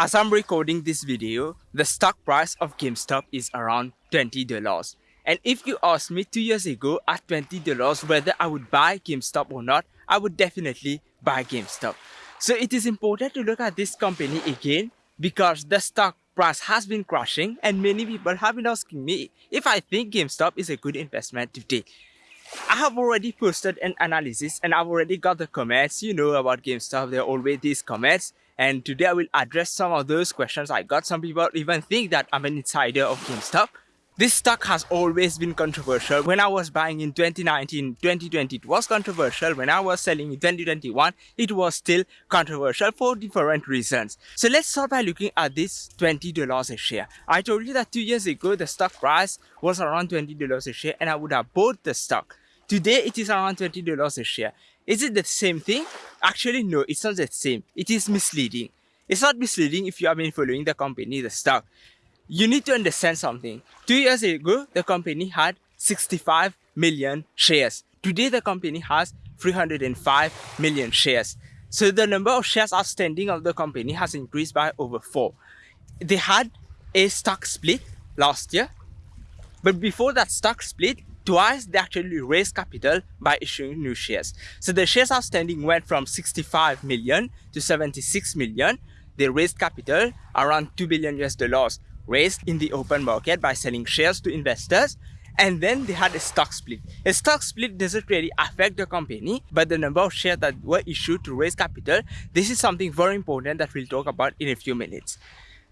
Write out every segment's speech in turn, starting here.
As I'm recording this video, the stock price of GameStop is around $20. And if you asked me two years ago at $20 whether I would buy GameStop or not, I would definitely buy GameStop. So it is important to look at this company again because the stock price has been crashing and many people have been asking me if I think GameStop is a good investment today. I have already posted an analysis and I've already got the comments. You know about GameStop, there are always these comments and today I will address some of those questions I got. Some people even think that I'm an insider of GameStop. This stock has always been controversial. When I was buying in 2019, 2020, it was controversial. When I was selling in 2021, it was still controversial for different reasons. So let's start by looking at this $20 a share. I told you that two years ago, the stock price was around $20 a share and I would have bought the stock. Today, it is around $20 a share. Is it the same thing? Actually, no, it's not the same. It is misleading. It's not misleading if you have been following the company, the stock. You need to understand something. Two years ago, the company had 65 million shares. Today, the company has 305 million shares. So the number of shares outstanding of the company has increased by over four. They had a stock split last year, but before that stock split, twice they actually raised capital by issuing new shares. So the shares outstanding went from 65 million to 76 million. They raised capital around 2 billion US dollars raised in the open market by selling shares to investors and then they had a stock split. A stock split doesn't really affect the company, but the number of shares that were issued to raise capital, this is something very important that we'll talk about in a few minutes.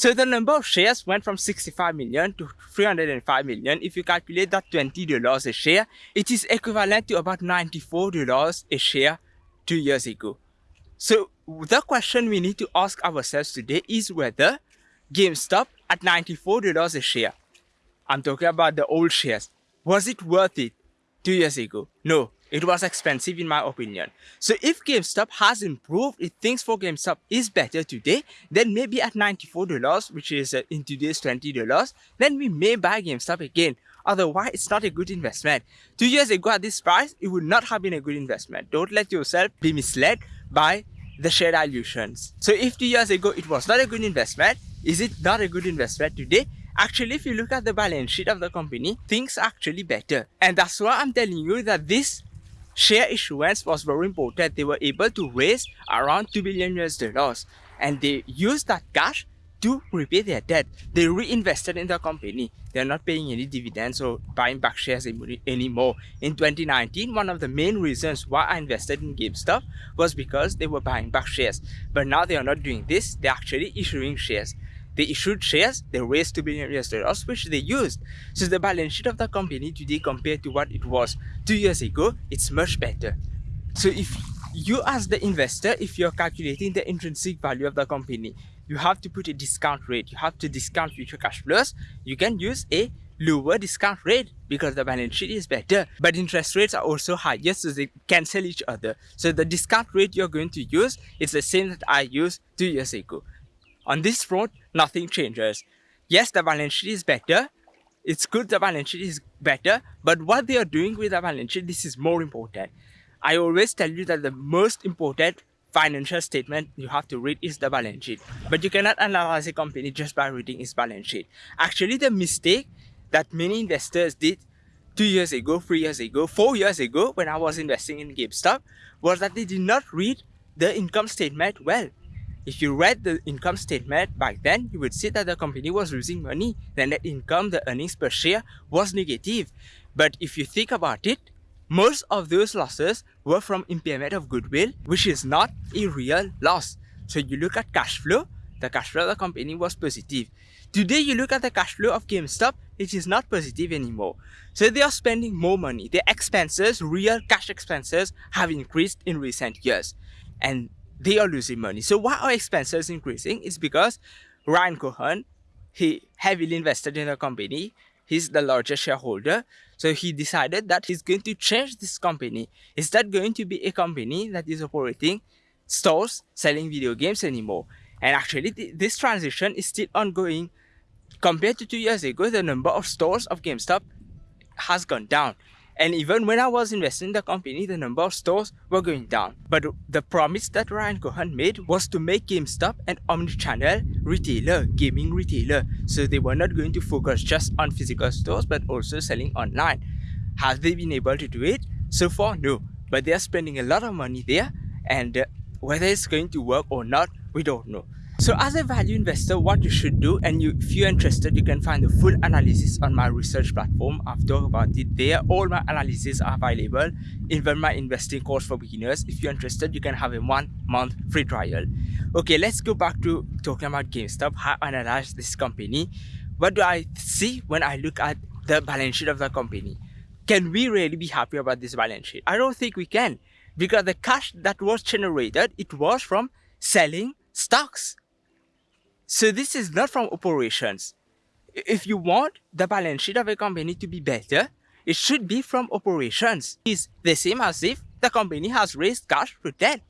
So the number of shares went from 65 million to 305 million. If you calculate that $20 a share, it is equivalent to about $94 a share two years ago. So the question we need to ask ourselves today is whether GameStop at $94 a share, I'm talking about the old shares, was it worth it two years ago? No, it was expensive in my opinion. So if GameStop has improved, if things for GameStop is better today, then maybe at $94, which is uh, in today's $20, then we may buy GameStop again. Otherwise, it's not a good investment. Two years ago at this price, it would not have been a good investment. Don't let yourself be misled by the share dilutions. So if two years ago it was not a good investment, is it not a good investment today? Actually, if you look at the balance sheet of the company, things are actually better. And that's why I'm telling you that this share issuance was very important. They were able to raise around 2 billion US dollars and they used that cash to repay their debt. They reinvested in the company. They're not paying any dividends or buying back shares anymore. In 2019, one of the main reasons why I invested in GameStop was because they were buying back shares. But now they are not doing this. They're actually issuing shares. They issued shares, they raised 2 billion US dollars, which they used. So the balance sheet of the company today compared to what it was two years ago, it's much better. So if you as the investor, if you're calculating the intrinsic value of the company, you have to put a discount rate. You have to discount future cash flows. You can use a lower discount rate because the balance sheet is better but interest rates are also higher so they cancel each other so the discount rate you're going to use is the same that i used two years ago on this front, nothing changes. Yes, the balance sheet is better. It's good the balance sheet is better, but what they are doing with the balance sheet, this is more important. I always tell you that the most important financial statement you have to read is the balance sheet. But you cannot analyze a company just by reading its balance sheet. Actually, the mistake that many investors did two years ago, three years ago, four years ago when I was investing in GameStop was that they did not read the income statement well. If you read the income statement back then, you would see that the company was losing money. The net income, the earnings per share was negative. But if you think about it, most of those losses were from impairment of goodwill, which is not a real loss. So you look at cash flow, the cash flow of the company was positive. Today you look at the cash flow of GameStop, it is not positive anymore. So they are spending more money. Their expenses, real cash expenses, have increased in recent years. And they are losing money. So why are expenses increasing? It's because Ryan Cohen, he heavily invested in the company. He's the largest shareholder. So he decided that he's going to change this company. Is that going to be a company that is operating stores selling video games anymore? And actually, th this transition is still ongoing. Compared to two years ago, the number of stores of GameStop has gone down. And even when I was investing in the company, the number of stores were going down. But the promise that Ryan Cohen made was to make GameStop an omni-channel retailer, gaming retailer. So they were not going to focus just on physical stores, but also selling online. Have they been able to do it? So far, no. But they are spending a lot of money there. And uh, whether it's going to work or not, we don't know. So as a value investor, what you should do, and you, if you're interested, you can find the full analysis on my research platform. I've talked about it there. All my analyses are available, even my investing course for beginners. If you're interested, you can have a one month free trial. Okay, let's go back to talking about GameStop, how I analyze this company. What do I see when I look at the balance sheet of the company? Can we really be happy about this balance sheet? I don't think we can because the cash that was generated, it was from selling stocks so this is not from operations. If you want the balance sheet of a company to be better, it should be from operations. It's the same as if the company has raised cash through debt.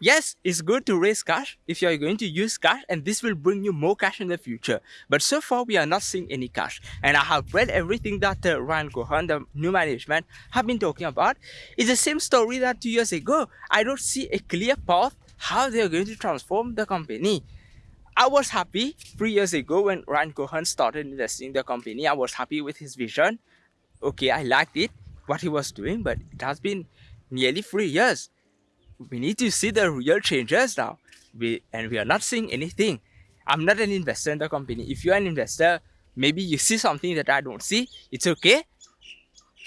Yes, it's good to raise cash if you're going to use cash and this will bring you more cash in the future. But so far, we are not seeing any cash. And I have read everything that uh, Ryan Cohen, the new management, have been talking about. It's the same story that two years ago. I don't see a clear path how they're going to transform the company. I was happy three years ago when Ryan Cohen started investing in the company. I was happy with his vision. Okay, I liked it, what he was doing, but it has been nearly three years. We need to see the real changes now. We, and we are not seeing anything. I'm not an investor in the company. If you're an investor, maybe you see something that I don't see. It's okay.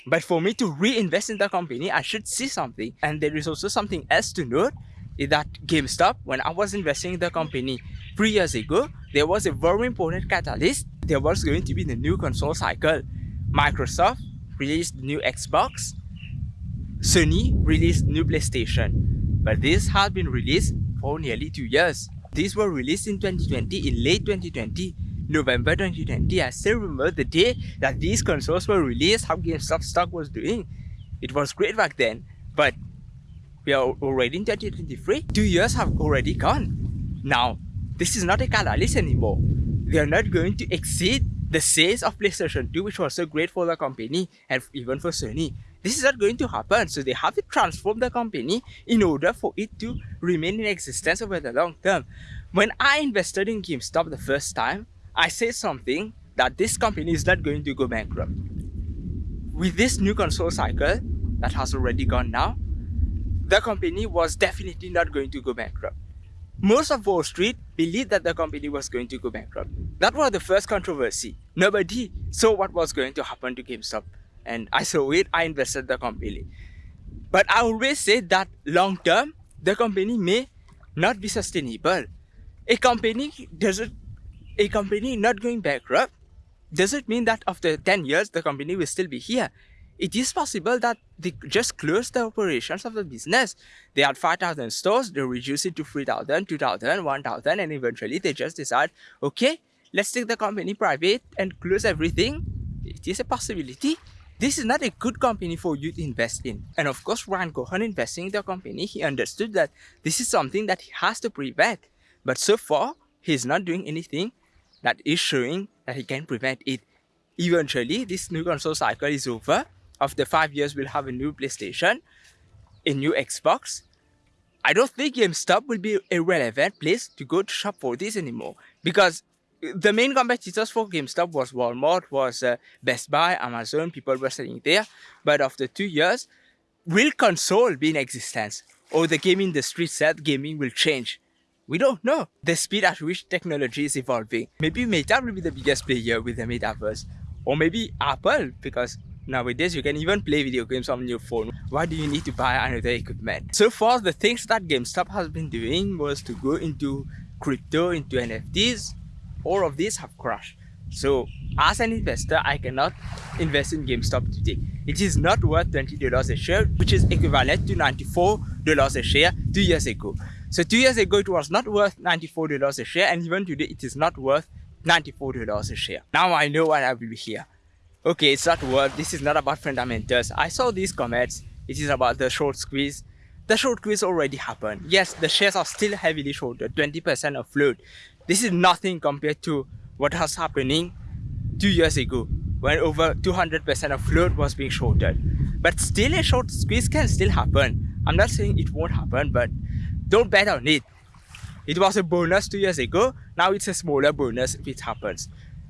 But for me to reinvest in the company, I should see something. And there is also something else to note that GameStop, when I was investing in the company, three years ago, there was a very important catalyst. There was going to be the new console cycle. Microsoft released the new Xbox. Sony released new PlayStation. But this had been released for nearly two years. These were released in 2020, in late 2020, November 2020. I still remember the day that these consoles were released, how GameStop stock was doing. It was great back then, but we are already in 2023. Two years have already gone. Now, this is not a catalyst anymore. They are not going to exceed the sales of PlayStation 2, which was so great for the company and even for Sony. This is not going to happen. So they have to transform the company in order for it to remain in existence over the long term. When I invested in GameStop the first time, I said something that this company is not going to go bankrupt. With this new console cycle that has already gone now, the company was definitely not going to go bankrupt. Most of Wall Street believed that the company was going to go bankrupt. That was the first controversy. Nobody saw what was going to happen to GameStop. And I saw it, I invested the company. But I always say that long term, the company may not be sustainable. A company doesn't a company not going bankrupt doesn't mean that after 10 years the company will still be here it is possible that they just close the operations of the business. They had 5,000 stores, they reduce it to 3,000, 2,000, 1,000, and eventually they just decide, okay, let's take the company private and close everything. It is a possibility. This is not a good company for you to invest in. And of course, Ryan Cohen investing in the company, he understood that this is something that he has to prevent. But so far, he's not doing anything that is showing that he can prevent it. Eventually, this new console cycle is over after five years we'll have a new PlayStation, a new Xbox. I don't think GameStop will be a relevant place to go to shop for this anymore because the main competitors for GameStop was Walmart, was uh, Best Buy, Amazon, people were selling there. But after two years, will console be in existence? Or the game industry said gaming will change? We don't know the speed at which technology is evolving. Maybe Meta will be the biggest player with the metaverse. Or maybe Apple, because Nowadays, you can even play video games on your phone. Why do you need to buy another equipment? So far, the things that GameStop has been doing was to go into crypto, into NFTs. All of these have crashed. So as an investor, I cannot invest in GameStop today. It is not worth $20 a share, which is equivalent to $94 a share two years ago. So two years ago, it was not worth $94 a share, and even today, it is not worth $94 a share. Now I know why I will be here. Okay, it's not worth. This is not about fundamentals. I saw these comments. It is about the short squeeze. The short squeeze already happened. Yes, the shares are still heavily shorted, 20% of float. This is nothing compared to what was happening two years ago. when over 200% of float was being shorted. But still a short squeeze can still happen. I'm not saying it won't happen, but don't bet on it. It was a bonus two years ago, now it's a smaller bonus if it happens.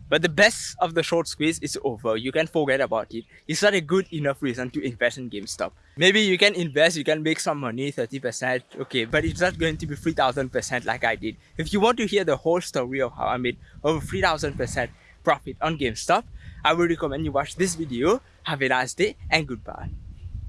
But the best of the short squeeze is over. You can forget about it. It's not a good enough reason to invest in GameStop. Maybe you can invest, you can make some money, 30%, okay, but it's not going to be 3000% like I did. If you want to hear the whole story of how I made over 3000% profit on GameStop, I would recommend you watch this video. Have a nice day and goodbye.